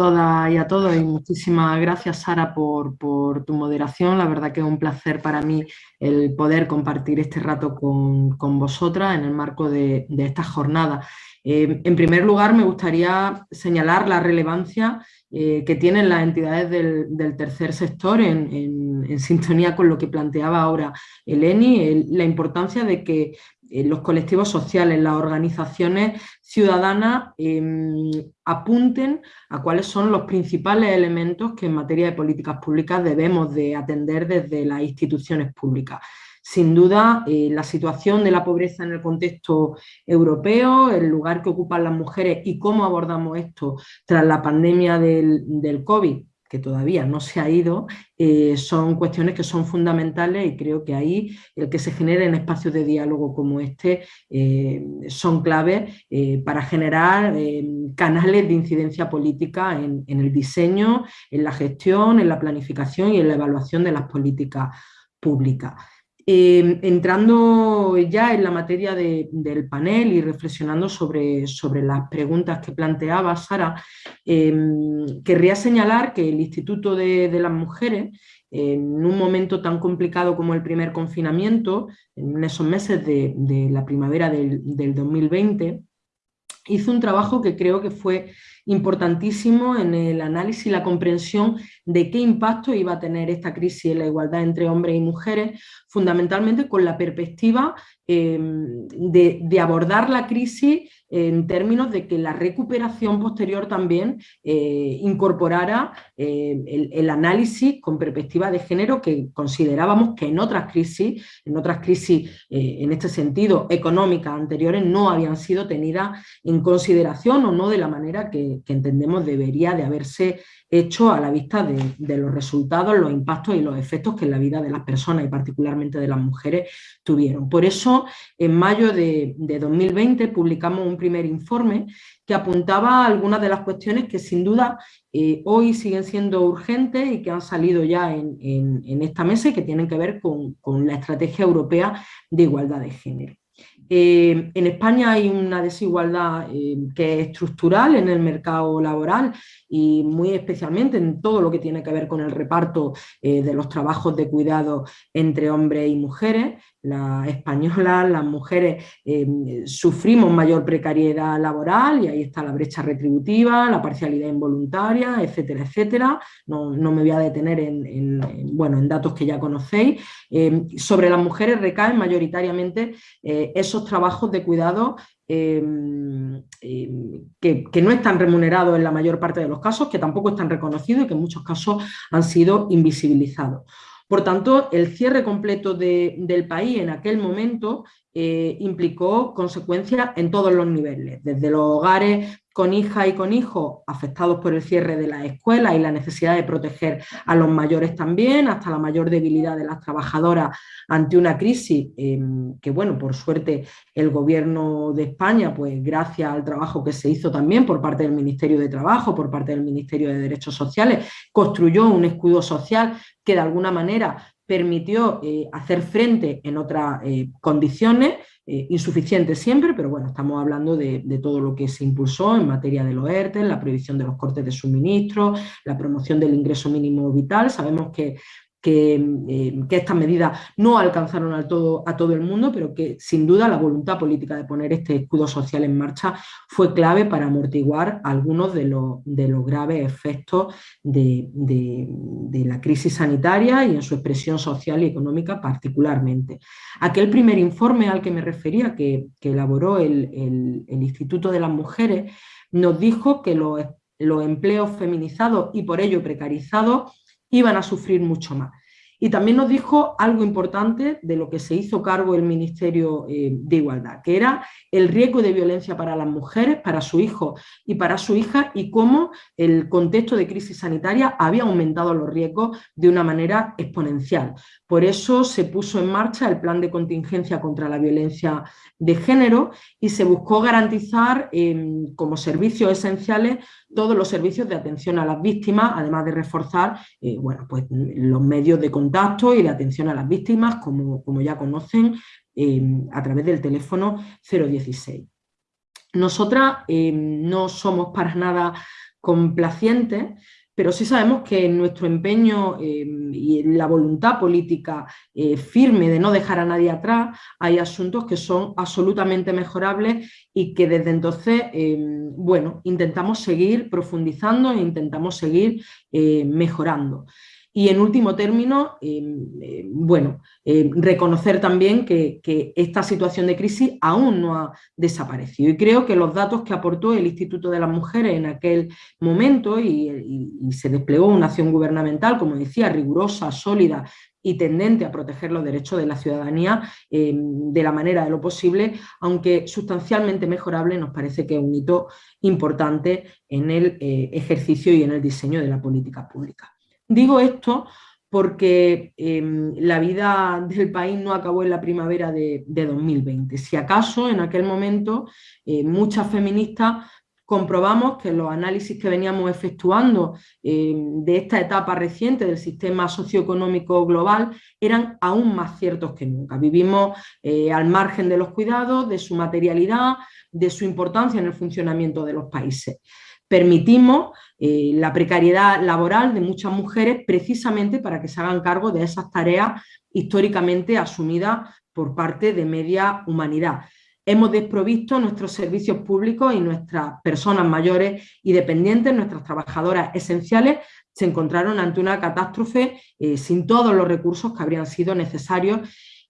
todas y a todos y muchísimas gracias Sara por, tu moderación. La verdad que es un placer para mí el poder compartir este rato con, vosotras en el marco de, esta jornada. Eh, en primer lugar me gustaría señalar la relevancia eh, que tienen las entidades del, tercer sector en, sintonía con lo que planteaba ahora Eleni, la importancia de que los colectivos sociales, las organizaciones ciudadanas em, apunten a cuáles son los principales elementos que en materia de políticas públicas debemos de atender desde las instituciones públicas. Sin duda, eh, la situación de la pobreza en el contexto europeo, el lugar que ocupan las mujeres y cómo abordamos esto tras la pandemia del COVID, que todavía no se ha ido, eh, son cuestiones que son fundamentales y creo que ahí el que se generen espacios de diálogo como este eh, son claves eh, para generar canales de incidencia política en, en el diseño, en la gestión, en la planificación y en la evaluación de las políticas públicas. Em, entrando ya en la materia del panel y reflexionando sobre, sobre las preguntas que planteaba Sara, em, querría señalar que el Instituto de, las Mujeres, en un momento tan complicado como el primer confinamiento, en esos meses de, la primavera del, del 2020, hizo un trabajo que creo que fue importantísimo en el análisis y la comprensión de qué impacto iba a tener esta crisis en la igualdad entre hombres y mujeres, fundamentalmente con la perspectiva em, de, abordar la crisis en términos de que la recuperación posterior también eh, incorporara eh, el, análisis con perspectiva de género que considerábamos que en otras crisis, en otras crisis eh, en este sentido económicas anteriores no habían sido tenidas en consideración o no de la manera que, que, entendemos debería de haberse hecho a la vista de, los resultados, los impactos y los efectos que en la vida de las personas y particularmente de las mujeres tuvieron. Por eso, en mayo de, 2020 publicamos un primer informe que apuntaba a algunas de las cuestiones que sin duda eh, hoy siguen siendo urgentes y que han salido ya en, esta mesa y que tienen que ver con la estrategia europea de igualdad de género. Eh, en España hay una desigualdad eh, que es estructural en el mercado laboral y muy especialmente en todo lo que tiene que ver con el reparto eh, de los trabajos de cuidado entre hombres y mujeres. Las españolas, las mujeres, sufrimos mayor precariedad laboral y ahí está la brecha retributiva, la parcialidad involuntaria, etcétera, etcétera. No, me voy a detener en, bueno, en datos que ya conocéis. sobre las mujeres recaen mayoritariamente esos trabajos de cuidado em, que, no están remunerados en la mayor parte de los casos, que tampoco están reconocidos y que en muchos casos han sido invisibilizados. Por tanto, el cierre completo del país en aquel momento eh, implicó consecuencias en todos los niveles, desde los hogares con hija y con hijos afectados por el cierre de las escuelas y la necesidad de proteger a los mayores también, hasta la mayor debilidad de las trabajadoras ante una crisis em, que, bueno, por suerte el gobierno de España, pues gracias al trabajo que se hizo también por parte del Ministerio de Trabajo, por parte del Ministerio de Derechos Sociales, construyó un escudo social que de alguna manera permitió eh, hacer frente en otras eh, condiciones, eh, insuficientes siempre, pero bueno, estamos hablando de, todo lo que se impulsó en materia de los ERTE, la prohibición de los cortes de suministro, la promoción del ingreso mínimo vital. Sabemos que que, estas medidas no alcanzaron a todo, a todo el mundo, pero que sin duda la voluntad política de poner este escudo social en marcha fue clave para amortiguar algunos de los, de los graves efectos de, la crisis sanitaria y en su expresión social y económica particularmente. Aquel primer informe al que me refería, que, elaboró el, Instituto de las Mujeres, nos dijo que los, los empleos feminizados y por ello precarizados iban a sufrir mucho más. Y también nos dijo algo importante de lo que se hizo cargo el Ministerio eh, de Igualdad, que era el riesgo de violencia para las mujeres, para su hijo y para su hija, y cómo el contexto de crisis sanitaria había aumentado los riesgos de una manera exponencial. Por eso se puso en marcha el plan de contingencia contra la violencia de género y se buscó garantizar em, como servicios esenciales todos los servicios de atención a las víctimas, además de reforzar eh, bueno, pues, los medios de contacto y de atención a las víctimas, como, como ya conocen, em, a través del teléfono 016. Nosotras em, no somos para nada complacientes, pero sí sabemos que nuestro empeño eh, y la voluntad política eh, firme de no dejar a nadie atrás, hay asuntos que son absolutamente mejorables y que desde entonces, eh, bueno, intentamos seguir profundizando e intentamos seguir mejorando. Y en último término, em, em, bueno, em, reconocer también que, esta situación de crisis aún no ha desaparecido. Y creo que los datos que aportó el Instituto de las Mujeres en aquel momento y, se desplegó una acción gubernamental, como decía, rigurosa, sólida, y tendente a proteger los derechos de la ciudadanía de la manera de lo posible, aunque sustancialmente mejorable, nos parece que es un hito importante en el eh, ejercicio y en el diseño de la política pública. Digo esto porque em, la vida del país no acabó en la primavera de, 2020. Si acaso, en aquel momento, eh, muchas feministas comprobamos que los análisis que veníamos efectuando em, de esta etapa reciente del sistema socioeconómico global eran aún más ciertos que nunca. Vivimos eh, al margen de los cuidados, de su materialidad, de su importancia en el funcionamiento de los países permitimos eh, la precariedad laboral de muchas mujeres precisamente para que se hagan cargo de esas tareas históricamente asumidas por parte de media humanidad. Hemos desprovisto nuestros servicios públicos y nuestras personas mayores y dependientes, nuestras trabajadoras esenciales, se encontraron ante una catástrofe eh, sin todos los recursos que habrían sido necesarios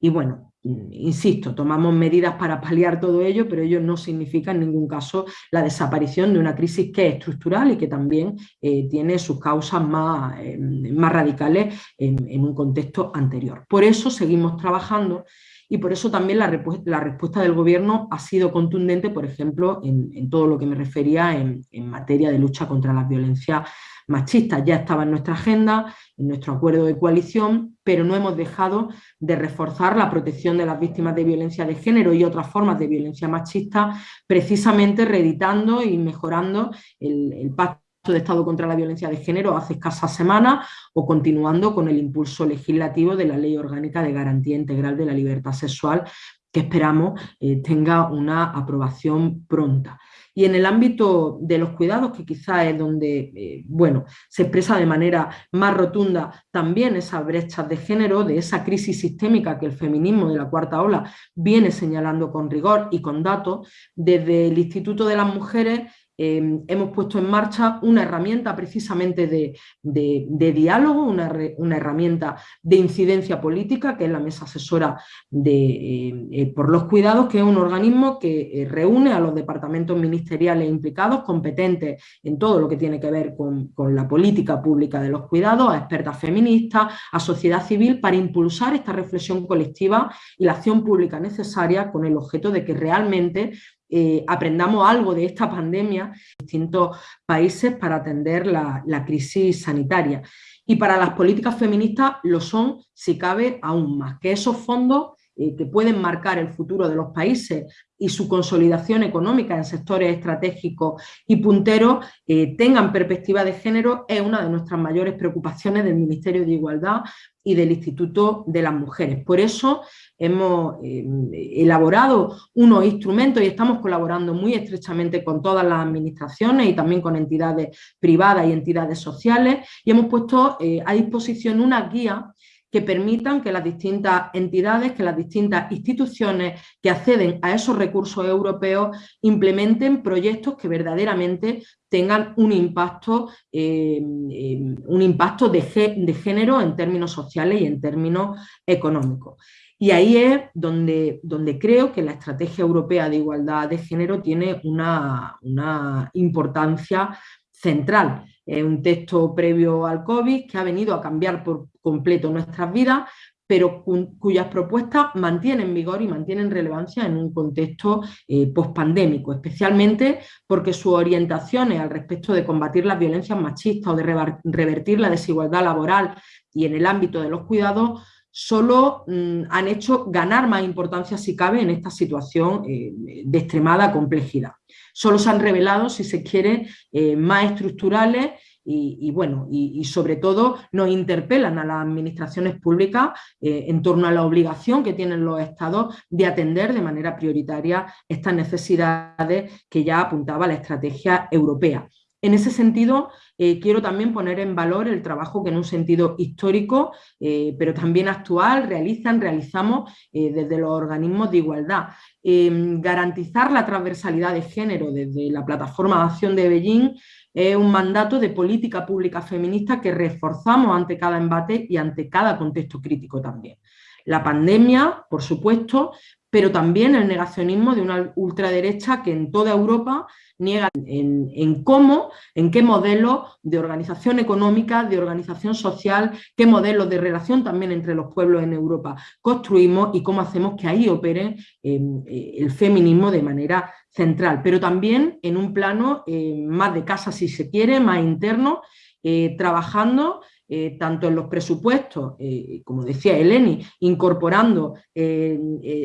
y bueno, insisto, tomamos medidas para paliar todo ello, pero ello no significa en ningún caso la desaparición de una crisis que es estructural y que también eh, tiene sus causas más, eh, más radicales en, un contexto anterior. Por eso seguimos trabajando y por eso también la, respuesta del Gobierno ha sido contundente, por ejemplo, en, todo lo que me refería en, en materia de lucha contra la violencia machistas ya estaba en nuestra agenda, en nuestro acuerdo de coalición, pero no hemos dejado de reforzar la protección de las víctimas de violencia de género y otras formas de violencia machista, precisamente reeditando y mejorando el, Pacto de Estado contra la Violencia de Género hace escasas semanas o continuando con el impulso legislativo de la Ley Orgánica de Garantía Integral de la Libertad Sexual que esperamos eh, tenga una aprobación pronta. Y en el ámbito de los cuidados, que quizá es donde eh, bueno, se expresa de manera más rotunda también esas brechas de género, de esa crisis sistémica que el feminismo de la cuarta ola viene señalando con rigor y con datos, desde el Instituto de las Mujeres Em, hemos puesto en marcha una herramienta precisamente de, diálogo, una, herramienta de incidencia política, que es la Mesa Asesora de, eh, por los Cuidados, que es un organismo que eh, reúne a los departamentos ministeriales implicados, competentes en todo lo que tiene que ver con, con la política pública de los cuidados, a expertas feministas, a sociedad civil, para impulsar esta reflexión colectiva y la acción pública necesaria con el objeto de que realmente eh, aprendamos algo de esta pandemia en distintos países para atender la, crisis sanitaria. Y para las políticas feministas lo son, si cabe, aún más, que esos fondos eh, que pueden marcar el futuro de los países y su consolidación económica en sectores estratégicos y punteros eh, tengan perspectiva de género es una de nuestras mayores preocupaciones del Ministerio de Igualdad y del Instituto de las Mujeres. Por eso hemos eh, elaborado unos instrumentos y estamos colaborando muy estrechamente con todas las administraciones y también con entidades privadas y entidades sociales y hemos puesto a disposición una guía que permitan que las distintas entidades, que las distintas instituciones que acceden a esos recursos europeos implementen proyectos que verdaderamente tengan un impacto, eh, un impacto de, género en términos sociales y en términos económicos. Y ahí es donde, donde creo que la estrategia europea de igualdad de género tiene una, una importancia central. Es un texto previo al COVID que ha venido a cambiar por completo nuestras vidas, pero cuyas propuestas mantienen vigor y mantienen relevancia en un contexto eh, pospandémico, especialmente porque sus orientaciones al respecto de combatir las violencias machistas o de revertir la desigualdad laboral y en el ámbito de los cuidados solo mm, han hecho ganar más importancia, si cabe, en esta situación eh, de extremada complejidad. Solo se han revelado, si se quiere, eh, más estructurales y, bueno, y, sobre todo nos interpelan a las administraciones públicas eh, en torno a la obligación que tienen los estados de atender de manera prioritaria estas necesidades que ya apuntaba la estrategia europea. En ese sentido, eh, quiero también poner en valor el trabajo que en un sentido histórico, eh, pero también actual, realizan, realizamos eh, desde los organismos de igualdad. Em, garantizar la transversalidad de género desde la plataforma de acción de Beijing es un mandato de política pública feminista que reforzamos ante cada embate y ante cada contexto crítico también. La pandemia, por supuesto, pero también el negacionismo de una ultraderecha que en toda Europa niega en, cómo, en qué modelo de organización económica, de organización social, qué modelos de relación también entre los pueblos en Europa construimos y cómo hacemos que ahí opere em, eh, el feminismo de manera central, pero también en un plano eh, más de casa si se quiere, más interno, eh, trabajando eh, tanto en los presupuestos, eh, como decía Eleni, incorporando eh,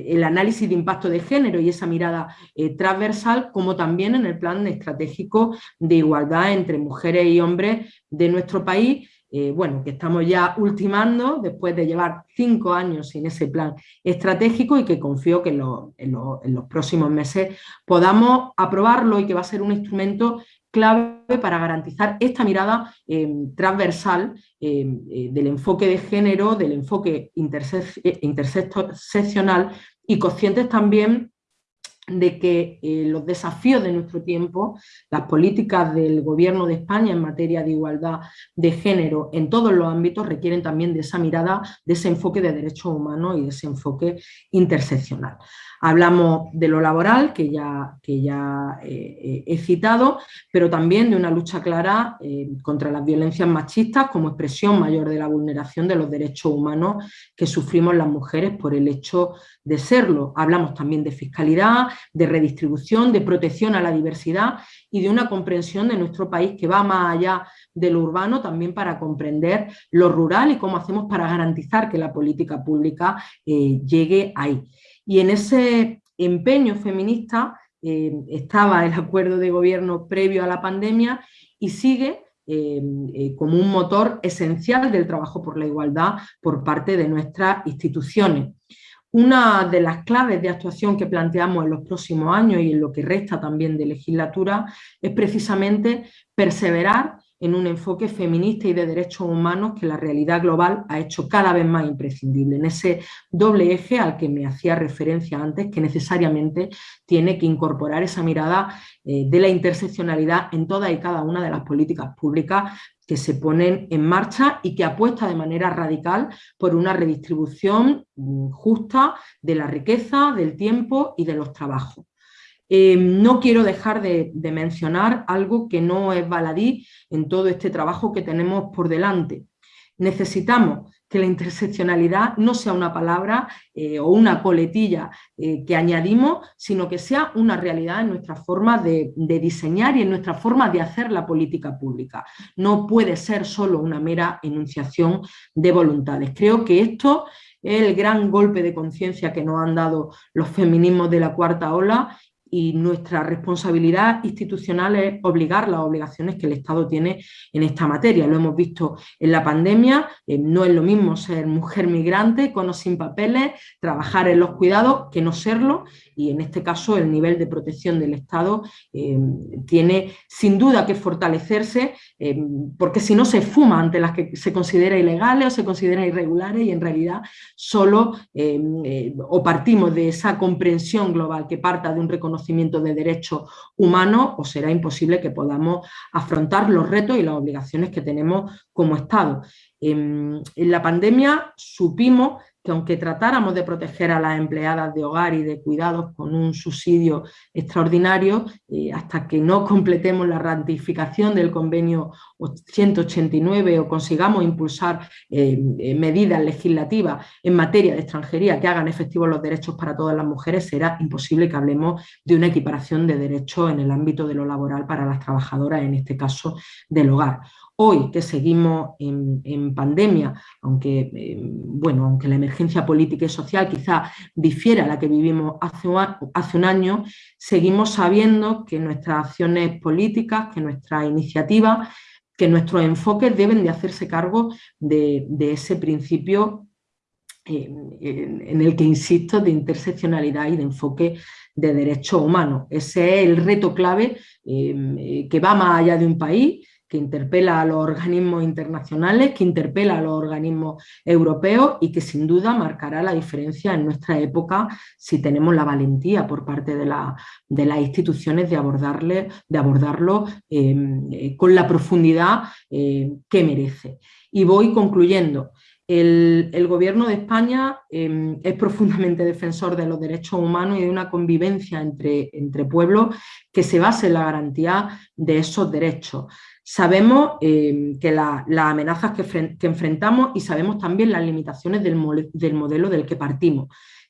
el análisis de impacto de género y esa mirada transversal, como también en el plan estratégico de igualdad entre mujeres y hombres de nuestro país, bueno, que estamos ya ultimando después de llevar cinco años sin ese plan estratégico y que confío que en, en los próximos meses podamos aprobarlo y que va a ser un instrumento clave para garantizar esta mirada eh, transversal eh, eh, del enfoque de género, del enfoque interseccional y conscientes también de que los desafíos de nuestro tiempo, las políticas del Gobierno de España en materia de igualdad de género en todos los ámbitos requieren también de esa mirada, de ese enfoque de derechos humanos y de ese enfoque interseccional. Hablamos de lo laboral, que ya, que ya eh, eh, he citado, pero también de una lucha clara eh, contra las violencias machistas como expresión mayor de la vulneración de los derechos humanos que sufrimos las mujeres por el hecho de serlo. Hablamos también de fiscalidad, de redistribución, de protección a la diversidad y de una comprensión de nuestro país que va más allá de lo urbano también para comprender lo rural y cómo hacemos para garantizar que la política pública llegue ahí. Y en ese empeño feminista eh, estaba el acuerdo de gobierno previo a la pandemia y sigue eh, eh, como un motor esencial del trabajo por la igualdad por parte de nuestras instituciones. Una de las claves de actuación que planteamos en los próximos años y en lo que resta también de legislatura es precisamente perseverar en un enfoque feminista y de derechos humanos que la realidad global ha hecho cada vez más imprescindible, en ese doble eje al que me hacía referencia antes, que necesariamente tiene que incorporar esa mirada eh, de la interseccionalidad en todas y cada una de las políticas públicas que se ponen en marcha y que apuesta de manera radical por una redistribución mm, justa de la riqueza, del tiempo y de los trabajos. Eh, no quiero dejar de, mencionar algo que no es baladí en todo este trabajo que tenemos por delante. Necesitamos que la interseccionalidad no sea una palabra eh, o una coletilla eh, que añadimos, sino que sea una realidad en nuestra forma de, de, diseñar y en nuestra forma de hacer la política pública. No puede ser solo una mera enunciación de voluntades. Creo que esto es el gran golpe de conciencia que nos han dado los feminismos de la cuarta ola y nuestra responsabilidad institucional es obligar las obligaciones que el Estado tiene en esta materia. Lo hemos visto en la pandemia, eh, no es lo mismo ser mujer migrante con o sin papeles, trabajar en los cuidados que no serlo y en este caso el nivel de protección del Estado eh, tiene sin duda que fortalecerse eh, porque si no se fuma ante las que se considera ilegales o se considera irregulares y en realidad solo o partimos de esa comprensión global que parta de un reconocimiento de derechos humanos o será imposible que podamos afrontar los retos y las obligaciones que tenemos como Estado. En, en la pandemia supimos que aunque tratáramos de proteger a las empleadas de hogar y de cuidados con un subsidio extraordinario, eh, hasta que no completemos la ratificación del convenio 189 o consigamos impulsar eh, eh, medidas legislativas en materia de extranjería que hagan efectivos los derechos para todas las mujeres, será imposible que hablemos de una equiparación de derechos en el ámbito de lo laboral para las trabajadoras, en este caso del hogar. Hoy que seguimos en, pandemia, aunque, eh, bueno, aunque la emergencia política y social quizá difiera a la que vivimos hace un, año, seguimos sabiendo que nuestras acciones políticas, que nuestras iniciativas, que nuestros enfoques deben de hacerse cargo de, ese principio en el que insisto de interseccionalidad y de enfoque de derechos humanos. Ese es el reto clave eh, que va más allá de un país, que interpela a los organismos internacionales, que interpela a los organismos europeos y que sin duda marcará la diferencia en nuestra época si tenemos la valentía por parte de, las instituciones de, abordarle, de abordarlo em, eh, con la profundidad eh, que merece. Y voy concluyendo. El, Gobierno de España em, es profundamente defensor de los derechos humanos y de una convivencia entre, entre pueblos que se base en la garantía de esos derechos. Sabemos em, que las amenazas que, enfrentamos y sabemos también las limitaciones del, modelo del que partimos.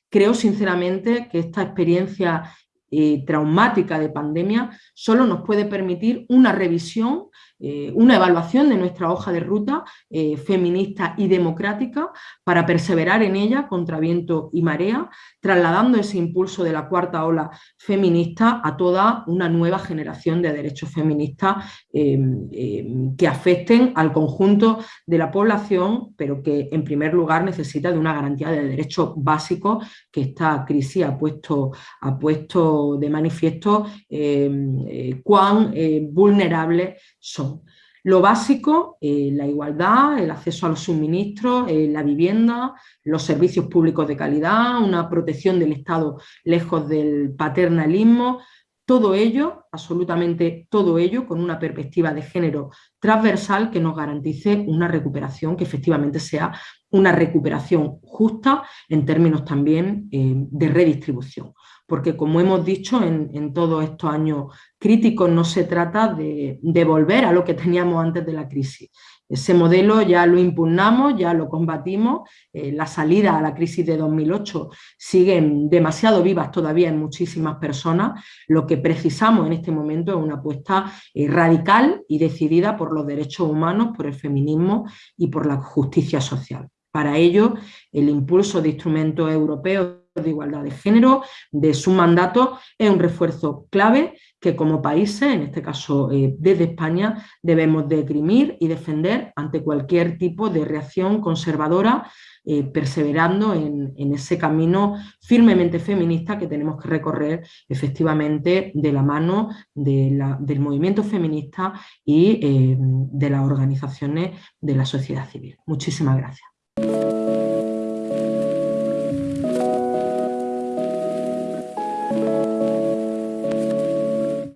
Creo sinceramente que esta experiencia eh, traumática de pandemia solo nos puede permitir una revisión eh, una evaluación de nuestra hoja de ruta eh, feminista y democrática para perseverar en ella contra viento y marea, trasladando ese impulso de la cuarta ola feminista a toda una nueva generación de derechos feministas em, em, que afecten al conjunto de la población, pero que en primer lugar necesita de una garantía de derechos básicos que esta crisis ha puesto, ha puesto de manifiesto em, eh, cuán vulnerables son. Lo básico, eh, la igualdad, el acceso a los suministros, eh, la vivienda, los servicios públicos de calidad, una protección del Estado lejos del paternalismo, todo ello, absolutamente todo ello, con una perspectiva de género transversal que nos garantice una recuperación que efectivamente sea una recuperación justa en términos también eh, de redistribución porque como hemos dicho en, todos estos años críticos, no se trata de, volver a lo que teníamos antes de la crisis. Ese modelo ya lo impugnamos, ya lo combatimos, eh, la salida a la crisis de 2008 siguen demasiado vivas todavía en muchísimas personas, lo que precisamos en este momento es una apuesta eh, radical y decidida por los derechos humanos, por el feminismo y por la justicia social. Para ello, el impulso de instrumentos europeos de igualdad de género, de su mandato, es un refuerzo clave que como países, en este caso eh, desde España, debemos deprimir y defender ante cualquier tipo de reacción conservadora, eh, perseverando en, ese camino firmemente feminista que tenemos que recorrer efectivamente de la mano del movimiento feminista y eh, de las organizaciones de la sociedad civil. Muchísimas gracias.